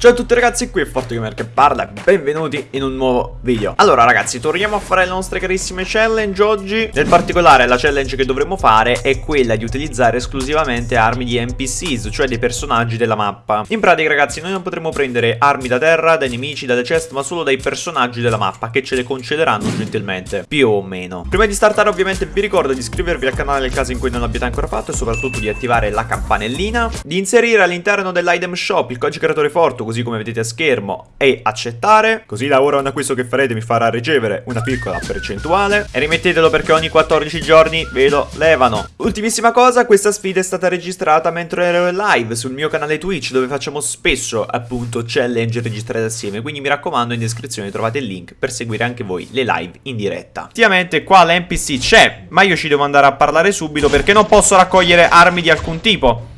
Ciao a tutti ragazzi, qui è ForteGamer che parla benvenuti in un nuovo video. Allora ragazzi, torniamo a fare le nostre carissime challenge oggi. Nel particolare la challenge che dovremo fare è quella di utilizzare esclusivamente armi di NPCs, cioè dei personaggi della mappa. In pratica ragazzi, noi non potremo prendere armi da terra, dai nemici, dalle chest, ma solo dai personaggi della mappa Che ce le concederanno gentilmente, più o meno. Prima di startare ovviamente vi ricordo di iscrivervi al canale nel caso in cui non l'abbiate ancora fatto E soprattutto di attivare la campanellina Di inserire all'interno dell'item shop il codice creatore Fortu così come vedete a schermo e accettare. Così da ora un acquisto che farete mi farà ricevere una piccola percentuale. E rimettetelo perché ogni 14 giorni ve lo levano. Ultimissima cosa, questa sfida è stata registrata mentre ero live sul mio canale Twitch Dove facciamo spesso appunto challenge registrate assieme. Quindi mi raccomando in descrizione trovate il link per seguire anche voi le live in diretta. Effettivamente qua l'NPC c'è Ma io ci devo andare a parlare subito perché non posso raccogliere armi di alcun tipo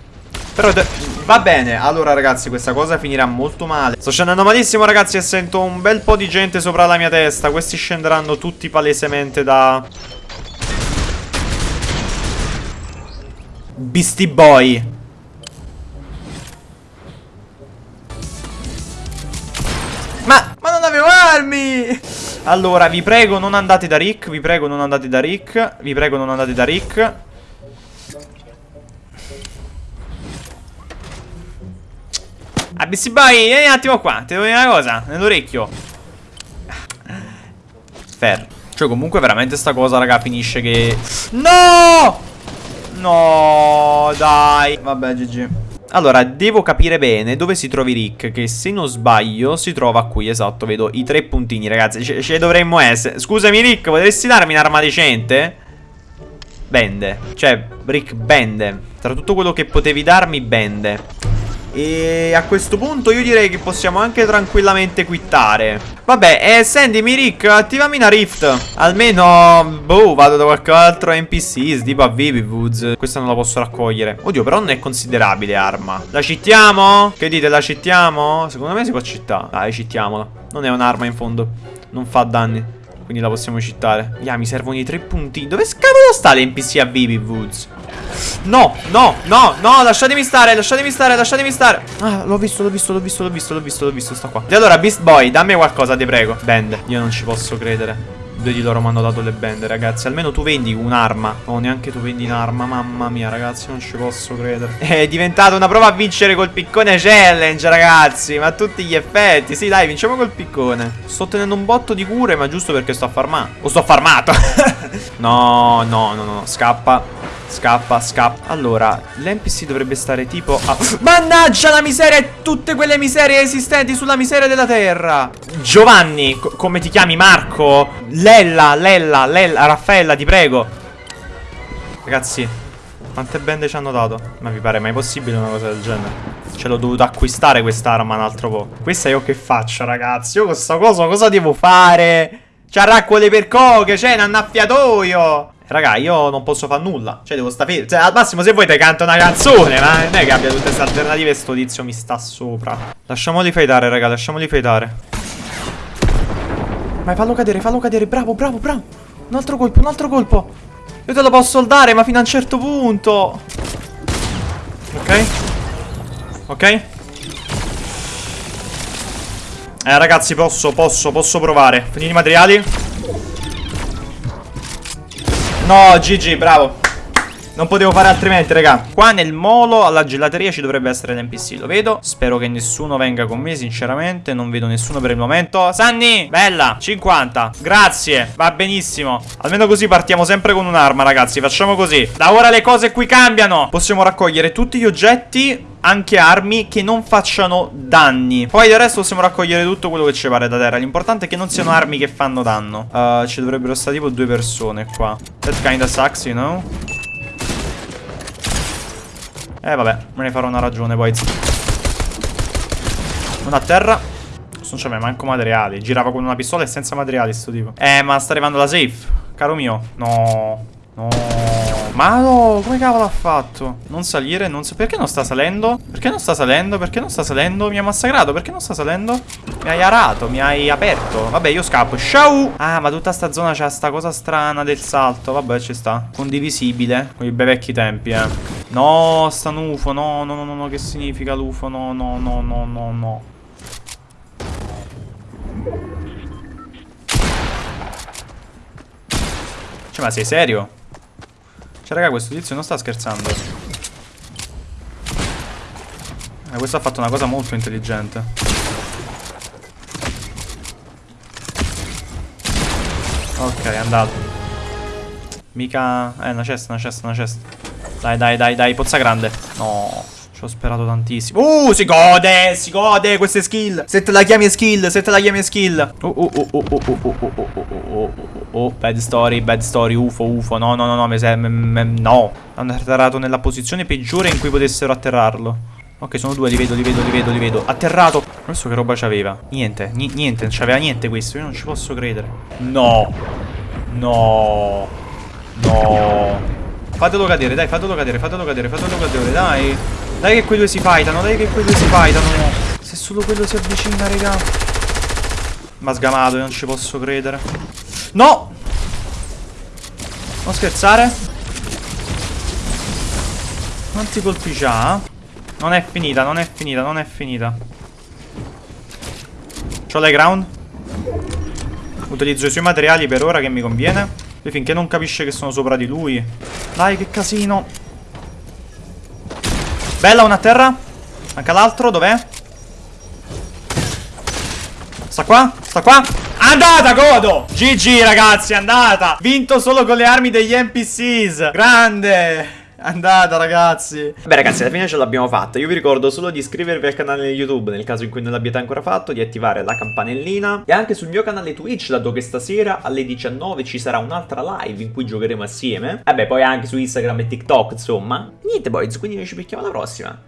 però va bene Allora ragazzi questa cosa finirà molto male. Sto scendendo malissimo ragazzi E sento un bel po' di gente sopra la mia testa. Questi scenderanno tutti palesemente da Beastie Boy. Ma, ma non avevo armi! Allora vi prego non andate da Rick Vi prego non andate da Rick Vi prego non andate da Rick ABC Boy, vieni un attimo qua, ti devo dire una cosa, nell'orecchio. Fair. Cioè comunque veramente sta cosa, raga, finisce che... No! No, dai. Vabbè, GG. Allora, devo capire bene dove si trovi Rick, che se non sbaglio si trova qui, esatto, vedo i tre puntini, ragazzi, ce, ce dovremmo essere. Scusami Rick, potresti darmi un'arma decente? Bende, cioè, Rick bende. Tra tutto quello che potevi darmi, bende. E a questo punto io direi che possiamo anche tranquillamente quittare. Vabbè, eh, sentimi Rick, attivami una rift. Almeno, boh, vado da qualche altro NPC, tipo a Vivivoods Questa non la posso raccogliere. Oddio, però non è considerabile arma. La cittiamo? Che dite, la cittiamo? Secondo me si può cittare Dai, cittiamola. Non è un'arma in fondo. Non fa danni quindi la possiamo cittare. Ya, mi servono i tre puntini Dove cavolo sta l'NPC a Vivivoods? No, no, no, no, lasciatemi stare, lasciatemi stare, lasciatemi stare. Ah, l'ho visto, l'ho visto, l'ho visto, l'ho visto, l'ho visto, l'ho visto, sta qua. E allora, Beast Boy, dammi qualcosa, ti prego. Band, io non ci posso credere di loro mi hanno dato le bende, ragazzi. Almeno tu vendi un'arma. Oh, neanche tu vendi un'arma Mamma mia, ragazzi, non ci posso credere. È diventata una prova a vincere col piccone challenge, ragazzi. Ma a tutti gli effetti. Sì, dai, vinciamo col piccone. Sto tenendo un botto di cure, ma giusto perché sto a farmare O sto farmato. No, no, no, no, scappa Scappa, scappa Allora, l'NPC dovrebbe stare tipo a... Mannaggia la miseria e tutte quelle miserie esistenti sulla miseria della terra Giovanni, come ti chiami? Marco? Lella, Lella, Lella, Raffaella, ti prego Ragazzi, quante bende ci hanno dato? Ma vi pare mai possibile una cosa del genere? Ce l'ho dovuto acquistare quest'arma un altro po'. Questa io che faccio, ragazzi? Io questa cosa cosa devo fare? C'ha raccole per coche, c'è un annaffiatoio. Raga, io non posso fare nulla. Cioè, devo stare. Cioè, al massimo se vuoi te canto una canzone. Ma non è che abbia tutte queste alternative e sto tizio mi sta sopra. Lasciamoli fightare, raga, lasciamoli fightare. Vai, fallo cadere, fallo cadere. Bravo, bravo, bravo. Un altro colpo, un altro colpo. Io te lo posso dare, ma fino a un certo punto. Ok. Ok. Eh, ragazzi, posso, posso, posso provare. Finiti i materiali. No, GG, bravo. Non potevo fare altrimenti, raga. Qua nel molo alla gelateria ci dovrebbe essere l'NPC, lo vedo. Spero che nessuno venga con me, sinceramente. Non vedo nessuno per il momento. Sanni, bella, 50. Grazie, va benissimo. Almeno così partiamo sempre con un'arma, ragazzi. Facciamo così. Da ora le cose qui cambiano. Possiamo raccogliere tutti gli oggetti anche armi che non facciano danni. Poi del resto possiamo raccogliere tutto quello che ci pare da terra. L'importante è che non siano armi che fanno danno. Uh, Ci dovrebbero stare tipo due persone qua. That kinda sucks, you know? Eh vabbè, me ne farò una ragione poi Una a terra. Non c'è mai manco materiali. Girava con una pistola e senza materiali sto tipo. Eh ma sta arrivando la safe. Caro mio. No. No ma no, come cavolo ha fatto? Non salire, non so... Perché non sta salendo? Perché non sta salendo? Perché non sta salendo? Mi ha massacrato, perché non sta salendo? Mi hai arato, mi hai aperto Vabbè, io scappo, ciao Ah, ma tutta sta zona c'ha sta cosa strana del salto Vabbè, ci sta Condivisibile Con i bei vecchi tempi, eh No, sta un UFO, no, no, no, no, no Che significa l'UFO? No, no, no, no, no, no Cioè, ma sei serio? Cioè, raga, questo tizio non sta scherzando. Eh, questo ha fatto una cosa molto intelligente. Ok, è andato. Mica... Eh, una cesta, una cesta, una cesta. Dai, dai, dai, dai, pozza grande. No, ci ho sperato tantissimo. Uh, si gode, si gode queste skill. Se te la chiami skill, se te la chiami skill. Oh, oh, oh, oh, oh, oh, oh, oh, oh, oh, oh, oh, bad story, bad story, ufo, ufo. No, no, no, no, serve, no. Hanno atterrato nella posizione peggiore in cui potessero atterrarlo. Ok, sono due, li vedo, li vedo, li vedo, li vedo. Atterrato. Questo che roba c'aveva? Niente, niente, non c'aveva niente questo. Io non ci posso credere. No. No. No. Fatelo cadere, dai, fatelo cadere, fatelo cadere, fatelo cadere, dai. Dai che quei due si fightano, dai che quei due si fightano. Se solo quello si avvicina, raga. Ma sgamato, io non ci posso credere. No! Non scherzare. Quanti colpi c'ha? Non è finita, non è finita, non è finita. C'ho l'high ground. Utilizzo i suoi materiali per ora che mi conviene. E finché non capisce che sono sopra di lui. Dai, che casino. Bella, una a terra. Manca l'altro, dov'è? Sta qua? Sta qua? Andata, godo! GG, ragazzi, andata! Vinto solo con le armi degli NPCs. Grande! Andata ragazzi Beh ragazzi alla fine ce l'abbiamo fatta Io vi ricordo solo di iscrivervi al canale YouTube Nel caso in cui non l'abbiate ancora fatto Di attivare la campanellina E anche sul mio canale Twitch Dato che stasera alle 19 ci sarà un'altra live In cui giocheremo assieme beh poi anche su Instagram e TikTok insomma Niente boys quindi noi ci becchiamo alla prossima